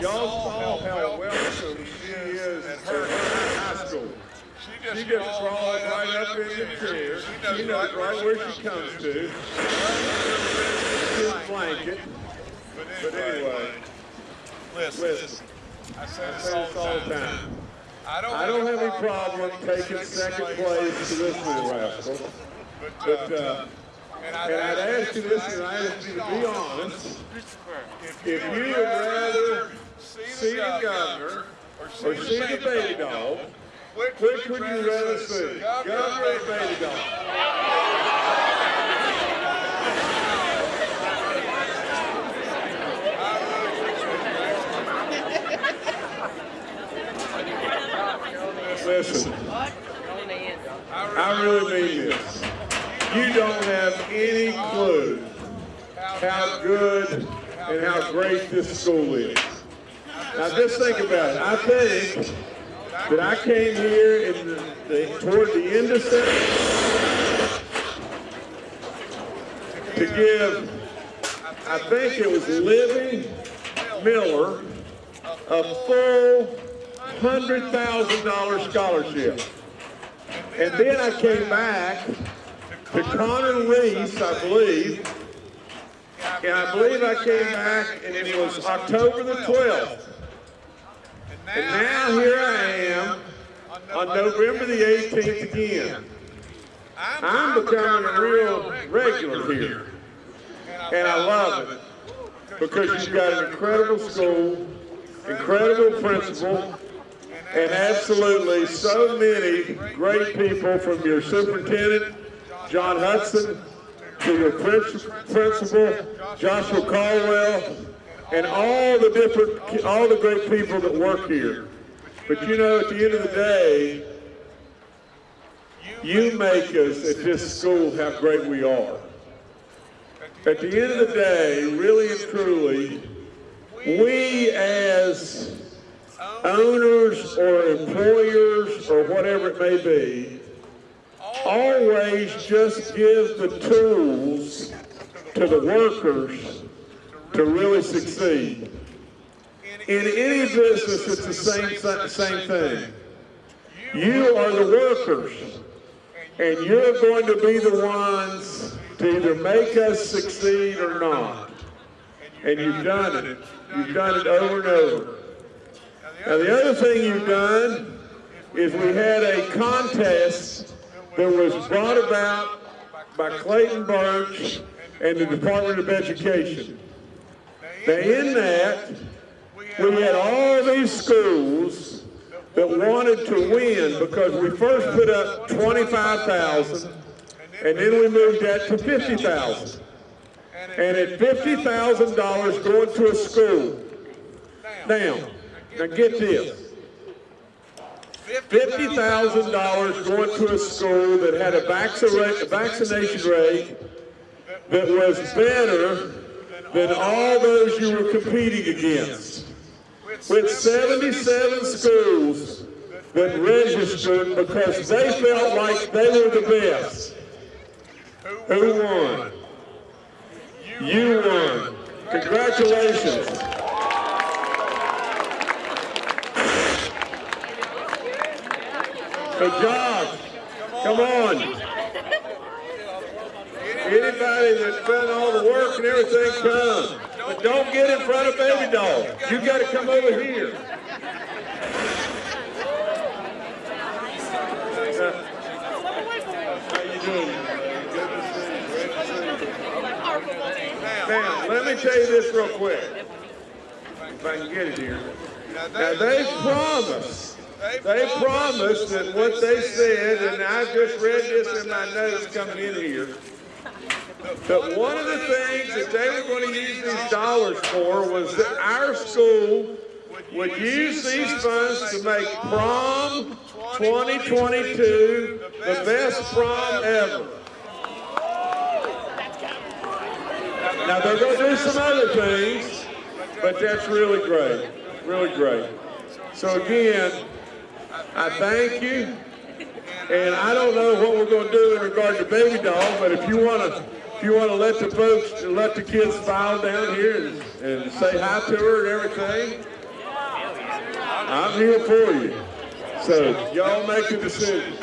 Y'all saw how welcome she is at her high school. She just She just crawled crawled right up in the chair. She knows right where she comes to. His blanket. But anyway, listen, listen, I say this all the time. time. I don't, I don't have any problem taking second place to this little rascal. But, uh, and and I'd ask you, listen, I ask you to be honest. If you would rather see the governor or see the baby dog, which would you rather see? Governor or baby dog? Listen, I really mean this. You don't have any clue how good and how great this school is. Now just think about it. I think that I came here in the, the, toward the end of September to give, I think it was Livy Miller, a full $100,000 scholarship. And then I came back to Connor Reese, I believe, and I believe I came back and it was October the 12th. And now here I am on November the 18th again. I'm becoming a real regular here. And I love it because you've got an incredible school, incredible principal, and absolutely so many great people from your superintendent, John Hudson, to your principal, Joshua Caldwell, and all the different, all the great people that work here. But you know, at the end of the day, you make us at this school how great we are. At the end of the day, really and truly, we as owners or employers or whatever it may be, always just give the tools to the workers to really succeed. In any business, it's the same, same thing. You are the workers, and you're going to be the ones to either make us succeed or not. And you've done it. You've done it over and over. Now the other thing you've done is we had a contest that was brought about by Clayton Burch and the Department of Education. Now in that, we had all these schools that wanted to win because we first put up 25,000 and then we moved that to 50,000. And at $50,000 going to a school. Now, now get this. $50,000 going to a school that had a vaccination rate that was better than all those you were competing against. With 77 schools that registered because they felt like they were the best. Who won? You won. Congratulations. So Josh, come on. Anybody that's done all the work and everything, come. But don't get in front of Baby Dog. You got to come over here. How you doing? Good let me tell you this real quick. If I can get it here. Now, they promised, they promised that what they said, and I just read this in my notes coming in here, that one of the things that they were going to use these dollars for was that our school would use these funds to make prom 2022 the best prom ever. Now they're going to do some other things, but that's really great, really great. So again, I thank you, and I don't know what we're going to do in regard to Baby Dog, but if you want to if you want to let the folks, let the kids file down here and, and say hi to her and everything, I'm here for you. So y'all make the decision.